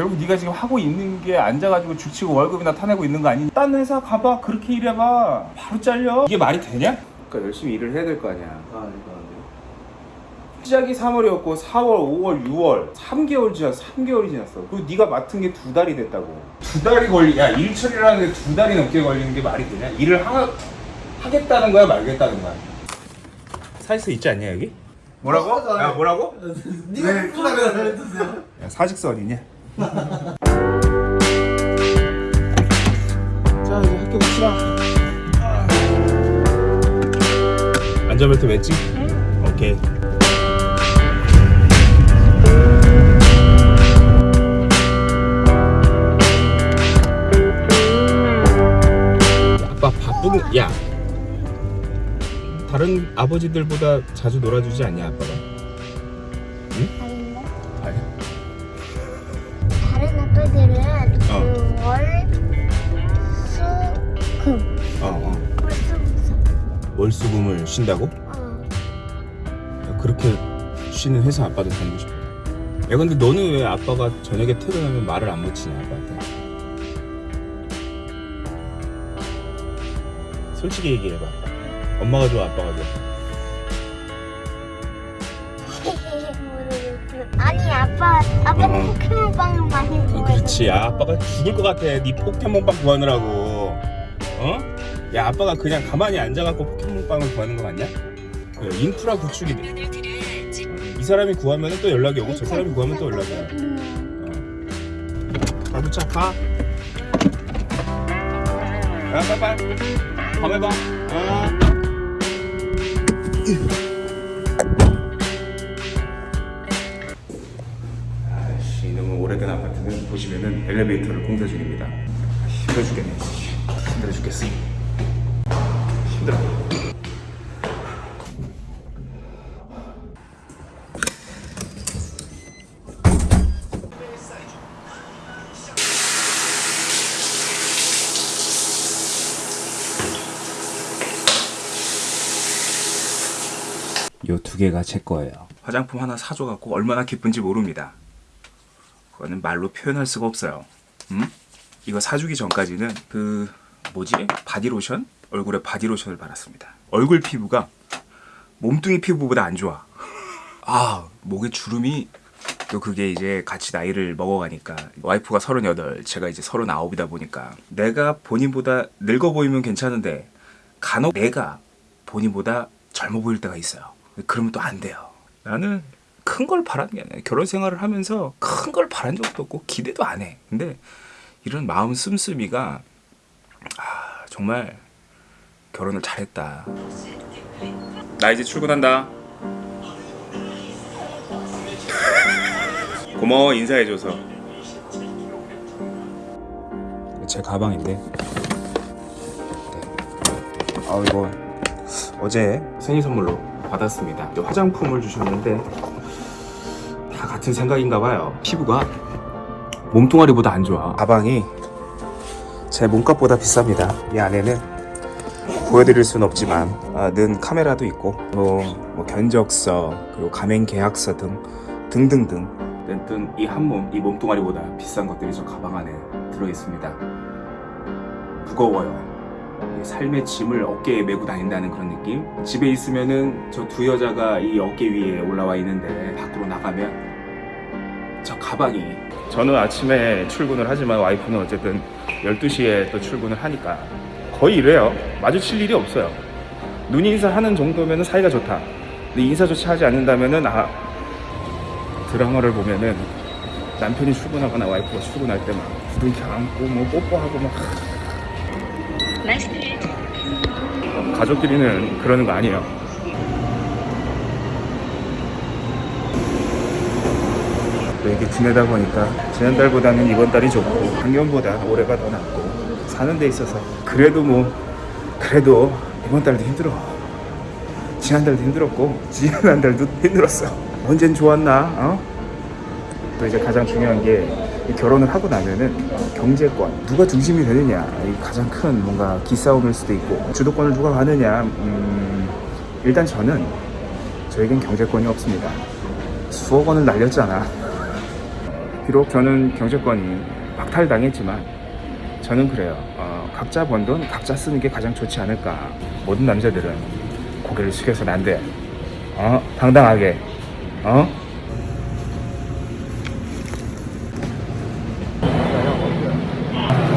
결국 네가 지금 하고 있는 게 앉아가지고 죽치고 월급이나 타내고 있는 거 아니니? 딴 회사 가봐 그렇게 일해봐 바로 잘려 이게 말이 되냐? 그러니까 열심히 일을 해야 될 거 아니야 아 이거 안 돼요? 시작이 3월이었고 4월, 5월, 6월 3개월 지났어 3개월이 지났어 그리고 네가 맡은 게 두 달이 됐다고 두 달이 걸리 야 일처리라는 게 두 달이 넘게 걸리는 게 말이 되냐? 일을 하, 하겠다는 거야 말겠다는 거야 사직서 있지 않냐 여기? 뭐라고? 야 뭐라고? 네가 네, 편하게 잘해주세요 야, 사직서 어디냐? 자 이제 학교 갑시다 안전벨트 맸지? 오케이 아빠 바쁘게 야 다른 아버지들보다 자주 놀아주지 않냐 아빠가? 아닌데? 아니 어. 그 월, 수, 금. 어, 어. 월, 수, 금. 월수금을 쉰다고? 어. 야, 그렇게 쉬는 회사 아빠도 다니고 싶어. 야 근데 너는 왜 아빠가 저녁에 퇴근하면 말을 안 붙이냐 아빠한테? 솔직히 얘기해봐. 엄마가 좋아 아빠가 좋아? 아니 아빠 아빠는 어. 포켓몬빵을 많이 어, 좋아해. 그렇지. 야 아빠가 죽을 것 같아. 네 포켓몬빵 구하느라고. 어? 야 아빠가 그냥 가만히 앉아갖고 포켓몬빵을 구하는 거 맞냐? 그 인프라 구축이 돼. 이 사람이 구하면 또 연락이 오고 저 사람이 구하면 또 연락이 와. 음. 잘 붙여 가. 야 빨빨. 밤에 봐. 아. 보시면은 엘리베이터를 공사 중입니다. 힘들어 죽겠네. 힘들어 죽겠어. 힘들어. 요 두 개가 제 거예요. 화장품 하나 사줘갖고 얼마나 기쁜지 모릅니다. 그거는 말로 표현할 수가 없어요. 음? 이거 사주기 전까지는 그 뭐지? 바디로션? 얼굴에 바디로션을 발랐습니다. 얼굴 피부가 몸뚱이 피부보다 안 좋아. 아 목에 주름이 또 그게 이제 같이 나이를 먹어가니까 와이프가 38 제가 이제 39이다 보니까 내가 본인보다 늙어 보이면 괜찮은데 간혹 내가 본인보다 젊어 보일 때가 있어요 그러면 또 안 돼요 나는 큰 걸 바라는 게 아니야 결혼 생활을 하면서 큰 걸 바란 적도 없고 기대도 안 해. 근데 이런 마음 씀씀이가 아 정말 결혼을 잘했다. 나 이제 출근한다. 고마워 인사해줘서. 제 가방인데. 네. 아 이거 어제 생일 선물로 받았습니다. 화장품을 주셨는데. 다 같은 생각인가 봐요. 피부가 몸뚱아리보다 안 좋아. 가방이 제 몸값보다 비쌉니다. 이 안에는 보여드릴 순 없지만 아, 는 카메라도 있고 뭐, 뭐 견적서 그리고 가맹 계약서 등 등등등. 어쨌든 이한 몸, 이 몸뚱아리보다 비싼 것들이 저 가방 안에 들어있습니다. 무거워요. 이 삶의 짐을 어깨에 메고 다닌다는 그런 느낌? 집에 있으면은 저 두 여자가 이 어깨 위에 올라와 있는데 밖으로 나가면 저 가방이? 저는 아침에 출근을 하지만 와이프는 어쨌든 12시에 또 출근을 하니까 거의 이래요. 마주칠 일이 없어요. 눈 인사하는 정도면 사이가 좋다. 근데 인사조차 하지 않는다면은 아 드라마를 보면은 남편이 출근하거나 와이프가 출근할 때막 부둥켜 안고 뭐 뽀뽀하고 막 어, 가족끼리는 그러는 거 아니에요 또 이렇게 지내다 보니까 지난달보다는 이번 달이 좋고 작년보다 올해가 더 낫고 사는 데 있어서 그래도 뭐 그래도 이번 달도 힘들어. 지난달도 힘들었고 지난달도 힘들었어. 언젠 좋았나? 어? 또 이제 가장 중요한 게이 결혼을 하고 나면은 경제권 누가 중심이 되느냐? 이 가장 큰 뭔가 기싸움일 수도 있고 주도권을 누가 가느냐? 음, 일단 저는 저에겐 경제권이 없습니다. 수억 원을 날렸잖아 비록 저는 경제권이 박탈당했지만 저는 그래요. 어, 각자 번 돈 각자 쓰는 게 가장 좋지 않을까. 모든 남자들은 고개를 숙여서는 안 돼. 어, 당당하게. 어?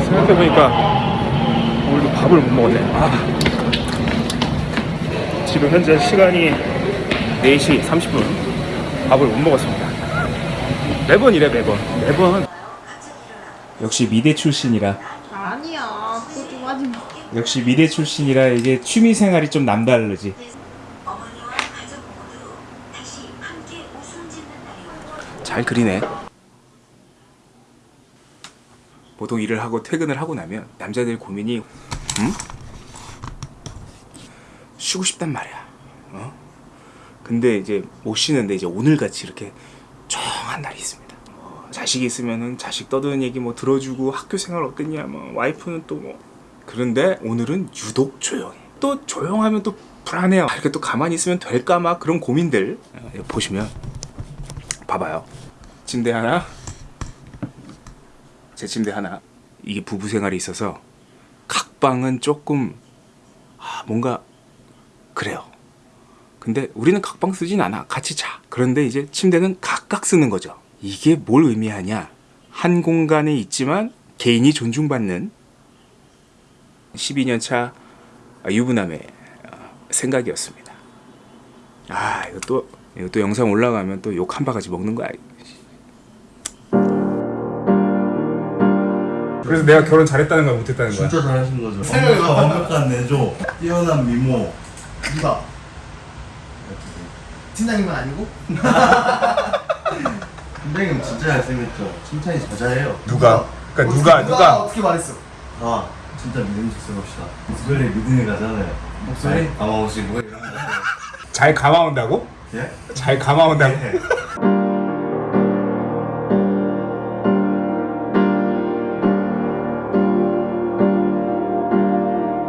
생각해보니까 오늘도 밥을 못 먹었네. 아. 지금 현재 시간이 4시 30분. 밥을 못 먹었습니다. 매번 이래 매번. 매번. 역시 미대 출신이라 아니야 그거 좀 하지 마 역시 미대 출신이라 이게 취미 생활이 좀 남다르지. 잘 그리네. 보통 일을 하고 퇴근을 하고 나면 남자들 고민이 음? 쉬고 싶단 말이야. 어? 근데 이제 못 쉬는데 이제 오늘 같이 이렇게 조용한 날이 있습니다. 뭐 자식이 있으면은 자식 떠드는 얘기 뭐 들어주고 학교 생활 어땠냐 뭐 와이프는 또 뭐 그런데 오늘은 유독 조용해. 또 조용하면 또 불안해요. 아, 이렇게 또 가만히 있으면 될까 막 그런 고민들 어, 여기 보시면 봐봐요. 침대 하나, 제 침대 하나. 이게 부부 생활이 있어서 각 방은 조금 아, 뭔가 그래요. 근데 우리는 각방 쓰진 않아. 같이 자. 그런데 이제 침대는 각각 쓰는 거죠. 이게 뭘 의미하냐? 한 공간에 있지만 개인이 존중받는 12년 차 유부남의 어, 생각이었습니다. 아, 이거 또 이거 또 영상 올라가면 또 욕 한 바가지 먹는 거야. 그래서 내가 결혼 잘했다는 거야, 못했다는 거야? 진짜 잘하신 거죠. 생각이 완벽한 내조, 뛰어난 미모. 누가? 팀장님은 아니고? 팀장님 진짜 잘생겼죠. 칭찬이 저자예요. 누가? 그러니까 누가 누가 누가 어떻게 말했어? 아 진짜 믿음직스럽 합시다. 목소리 믿음이 가잖아요. 목소리? 아마 혹시 뭐 이런 거. 잘 감아온다고? 예? 잘 감아온다고? 네.